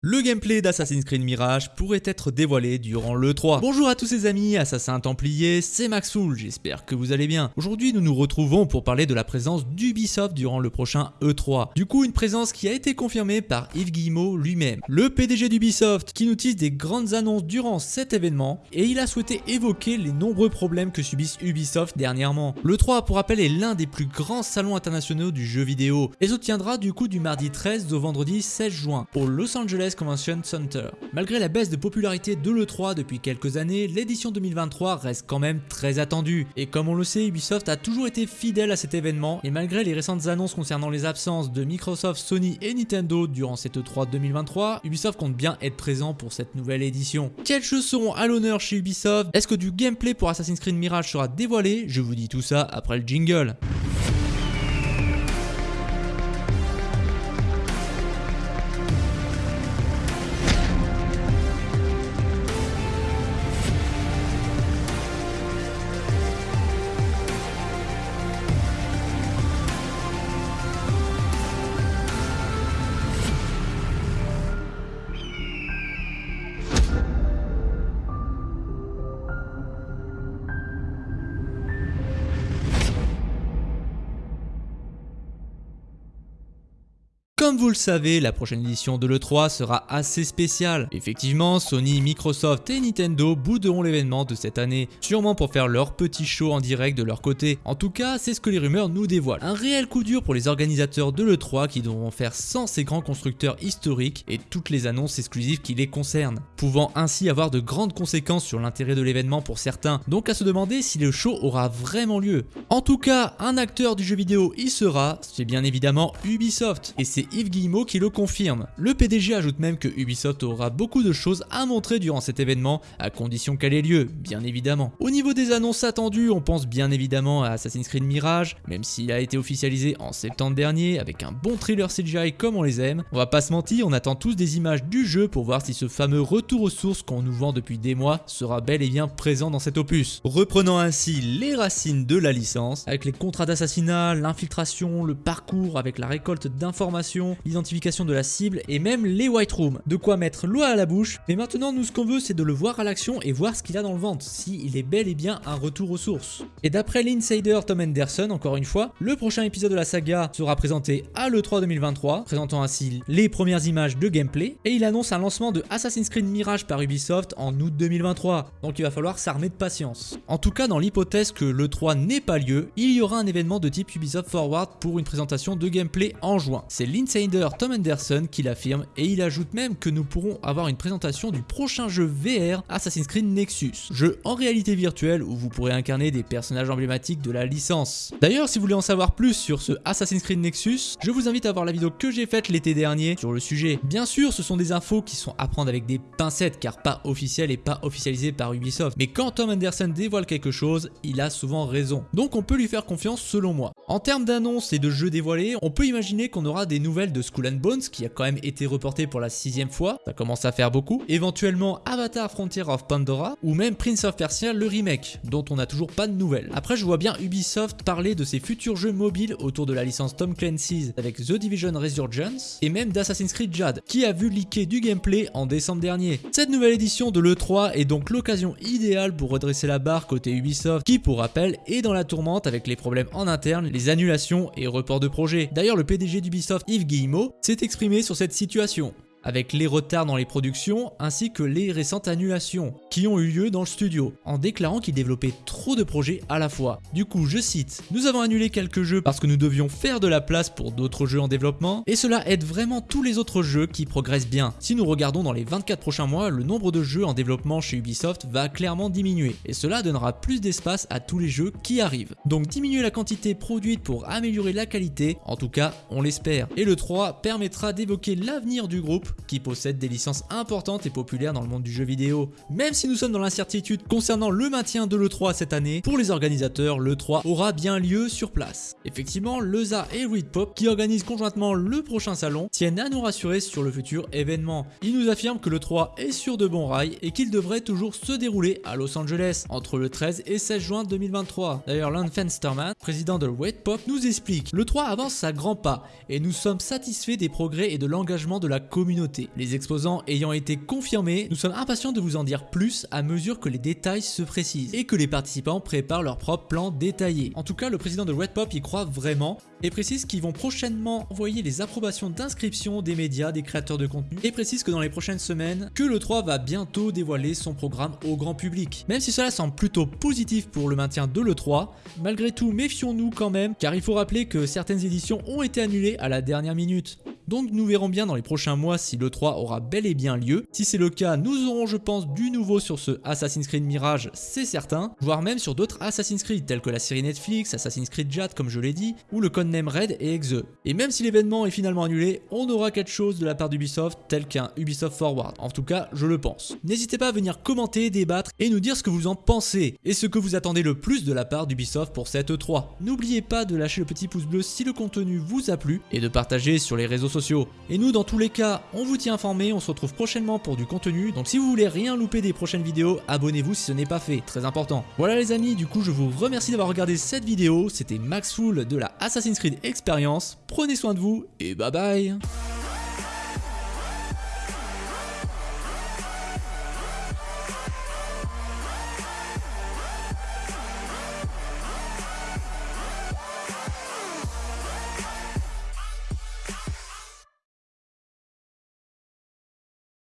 Le gameplay d'Assassin's Creed Mirage pourrait être dévoilé durant l'E3. Bonjour à tous ces amis, assassins templiers, c'est Maxoul, j'espère que vous allez bien. Aujourd'hui nous nous retrouvons pour parler de la présence d'Ubisoft durant le prochain E3. Du coup une présence qui a été confirmée par Yves Guillemot lui-même. Le PDG d'Ubisoft qui nous tisse des grandes annonces durant cet événement et il a souhaité évoquer les nombreux problèmes que subissent Ubisoft dernièrement. L'E3 pour rappel est l'un des plus grands salons internationaux du jeu vidéo et se tiendra du coup du mardi 13 au vendredi 16 juin au Los Angeles Convention Center. Malgré la baisse de popularité de l'E3 depuis quelques années, l'édition 2023 reste quand même très attendue. Et comme on le sait, Ubisoft a toujours été fidèle à cet événement, et malgré les récentes annonces concernant les absences de Microsoft, Sony et Nintendo durant cette E3 2023, Ubisoft compte bien être présent pour cette nouvelle édition. Quels jeux seront à l'honneur chez Ubisoft? Est-ce que du gameplay pour Assassin's Creed Mirage sera dévoilé? Je vous dis tout ça après le jingle. Comme vous le savez, la prochaine édition de l'E3 sera assez spéciale. Effectivement, Sony, Microsoft et Nintendo bouderont l'événement de cette année, sûrement pour faire leur petit show en direct de leur côté. En tout cas, c'est ce que les rumeurs nous dévoilent. Un réel coup dur pour les organisateurs de l'E3 qui devront faire sans ces grands constructeurs historiques et toutes les annonces exclusives qui les concernent, pouvant ainsi avoir de grandes conséquences sur l'intérêt de l'événement pour certains, donc à se demander si le show aura vraiment lieu. En tout cas, un acteur du jeu vidéo y sera, c'est bien évidemment Ubisoft, et c'est Yves Guillemot qui le confirme. Le PDG ajoute même que Ubisoft aura beaucoup de choses à montrer durant cet événement, à condition qu'elle ait lieu, bien évidemment. Au niveau des annonces attendues, on pense bien évidemment à Assassin's Creed Mirage, même s'il a été officialisé en septembre dernier, avec un bon thriller CGI comme on les aime. On va pas se mentir, on attend tous des images du jeu pour voir si ce fameux retour aux sources qu'on nous vend depuis des mois sera bel et bien présent dans cet opus. Reprenant ainsi les racines de la licence, avec les contrats d'assassinat, l'infiltration, le parcours avec la récolte d'informations, l'identification de la cible et même les white rooms. De quoi mettre l'eau à la bouche. Mais maintenant, nous, ce qu'on veut, c'est de le voir à l'action et voir ce qu'il a dans le ventre, s'il est bel et bien un retour aux sources. Et d'après l'insider Tom Anderson, encore une fois, le prochain épisode de la saga sera présenté à l'E3 2023, présentant ainsi les premières images de gameplay, et il annonce un lancement de Assassin's Creed Mirage par Ubisoft en août 2023, donc il va falloir s'armer de patience. En tout cas, dans l'hypothèse que l'E3 n'ait pas lieu, il y aura un événement de type Ubisoft Forward pour une présentation de gameplay en juin. C'est l'insider Tom Anderson qui l'affirme et il ajoute même que nous pourrons avoir une présentation du prochain jeu VR Assassin's Creed Nexus, jeu en réalité virtuelle où vous pourrez incarner des personnages emblématiques de la licence. D'ailleurs, si vous voulez en savoir plus sur ce Assassin's Creed Nexus, je vous invite à voir la vidéo que j'ai faite l'été dernier sur le sujet. Bien sûr, ce sont des infos qui sont à prendre avec des pincettes car pas officielles et pas officialisées par Ubisoft. Mais quand Tom Anderson dévoile quelque chose, il a souvent raison. Donc on peut lui faire confiance selon moi. En termes d'annonces et de jeux dévoilés, on peut imaginer qu'on aura des nouvelles de Skull and Bones qui a quand même été reporté pour la sixième fois, ça commence à faire beaucoup, éventuellement Avatar Frontier of Pandora ou même Prince of Persia le remake, dont on n'a toujours pas de nouvelles. Après je vois bien Ubisoft parler de ses futurs jeux mobiles autour de la licence Tom Clancy's avec The Division Resurgence et même d'Assassin's Creed Jade, qui a vu leaker du gameplay en décembre dernier. Cette nouvelle édition de l'E3 est donc l'occasion idéale pour redresser la barre côté Ubisoft, qui pour rappel est dans la tourmente avec les problèmes en interne, les annulations et reports de projets. D'ailleurs le PDG d'Ubisoft Yves Guillemot s'est exprimé sur cette situation avec les retards dans les productions ainsi que les récentes annulations qui ont eu lieu dans le studio, en déclarant qu'il développait trop de projets à la fois. Du coup, je cite, « Nous avons annulé quelques jeux parce que nous devions faire de la place pour d'autres jeux en développement, et cela aide vraiment tous les autres jeux qui progressent bien. Si nous regardons dans les 24 prochains mois, le nombre de jeux en développement chez Ubisoft va clairement diminuer, et cela donnera plus d'espace à tous les jeux qui arrivent. Donc diminuer la quantité produite pour améliorer la qualité, en tout cas, on l'espère. Et le 3 permettra d'évoquer l'avenir du groupe qui possède des licences importantes et populaires dans le monde du jeu vidéo. Même si nous sommes dans l'incertitude concernant le maintien de l'E3 cette année, pour les organisateurs, l'E3 aura bien lieu sur place. Effectivement, Leza et Pop, qui organisent conjointement le prochain salon, tiennent à nous rassurer sur le futur événement. Ils nous affirment que l'E3 est sur de bons rails et qu'il devrait toujours se dérouler à Los Angeles entre le 13 et 16 juin 2023. D'ailleurs, Lance Fensterman, président de Pop, nous explique « Le 3 avance à grands pas et nous sommes satisfaits des progrès et de l'engagement de la communauté Les exposants ayant été confirmés, nous sommes impatients de vous en dire plus à mesure que les détails se précisent et que les participants préparent leur propre plan détaillé. En tout cas, le président de Red Pop y croit vraiment et précise qu'ils vont prochainement envoyer les approbations d'inscription des médias, des créateurs de contenu et précise que dans les prochaines semaines, que le 3 va bientôt dévoiler son programme au grand public. Même si cela semble plutôt positif pour le maintien de l'E3, malgré tout méfions-nous quand même car il faut rappeler que certaines éditions ont été annulées à la dernière minute. Donc nous verrons bien dans les prochains mois si l'E3 aura bel et bien lieu. Si c'est le cas, nous aurons je pense du nouveau sur ce Assassin's Creed Mirage, c'est certain, voire même sur d'autres Assassin's Creed tels que la série Netflix, Assassin's Creed Jade comme je l'ai dit, ou le codename Red et Exe. Et même si l'événement est finalement annulé, on aura quelque chose de la part d'Ubisoft tel qu'un Ubisoft Forward. En tout cas, je le pense. N'hésitez pas à venir commenter, débattre et nous dire ce que vous en pensez et ce que vous attendez le plus de la part d'Ubisoft pour cette E3. N'oubliez pas de lâcher le petit pouce bleu si le contenu vous a plu et de partager sur les réseaux et nous, dans tous les cas, on vous tient informé, on se retrouve prochainement pour du contenu. Donc si vous voulez rien louper des prochaines vidéos, abonnez-vous si ce n'est pas fait, très important. Voilà les amis, du coup je vous remercie d'avoir regardé cette vidéo. C'était Max Full de la Assassin's Creed Experience. Prenez soin de vous et bye bye